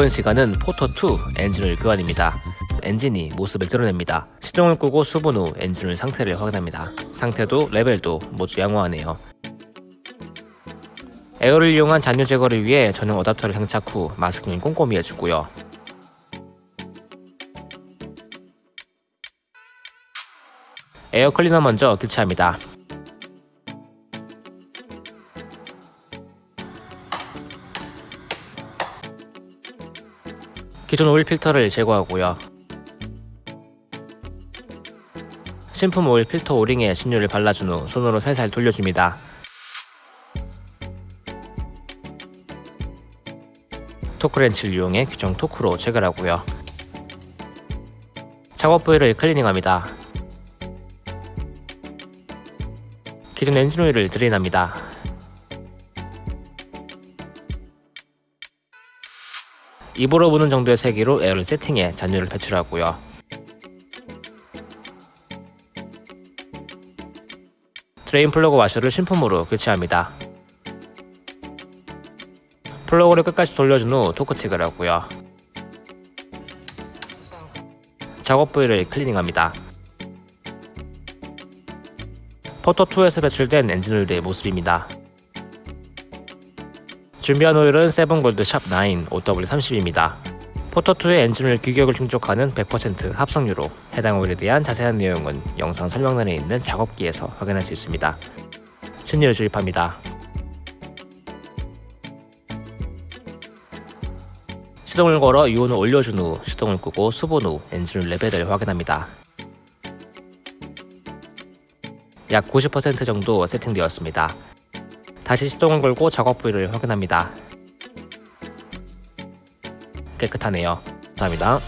이번 시간은 포터2 엔진오일 교환입니다. 엔진이 모습을 드러냅니다. 시동을 끄고 수분 후 엔진오일 상태를 확인합니다. 상태도 레벨도 모두 양호하네요. 에어를 이용한 잔유 제거를 위해 전용 어댑터를 장착 후 마스킹을 꼼꼼히 해주고요. 에어 클리너 먼저 교체합니다. 기존 오일 필터를 제거하고요. 신품 오일 필터 오링에 신유를 발라준 후 손으로 살살 돌려줍니다. 토크렌치를 이용해 규정 토크로 체결하고요. 작업 부위를 클리닝합니다. 기존 엔진 오일을 드레인합니다. 입으로 부는 정도의 세기로 에어를 세팅해 잔유를 배출하고요. 드레인 플러그 와셔를 신품으로 교체합니다. 플러그를 끝까지 돌려준 후 토크 체크를 하고요. 작업 부위를 클리닝합니다. 포터2에서 배출된 엔진오일의 모습입니다. 준비한 오일은 세븐골드 샵9 0W30입니다. 포토2의 엔진오일 규격을 충족하는 100% 합성유로 해당 오일에 대한 자세한 내용은 영상 설명란에 있는 작업기에서 확인할 수 있습니다. 신유를 주입합니다. 시동을 걸어 유온을 올려준 후 시동을 끄고 수분 후 엔진오일 레벨을 확인합니다. 약 90% 정도 세팅되었습니다. 다시 시동을 걸고 작업 부위를 확인합니다. 깨끗하네요. 감사합니다.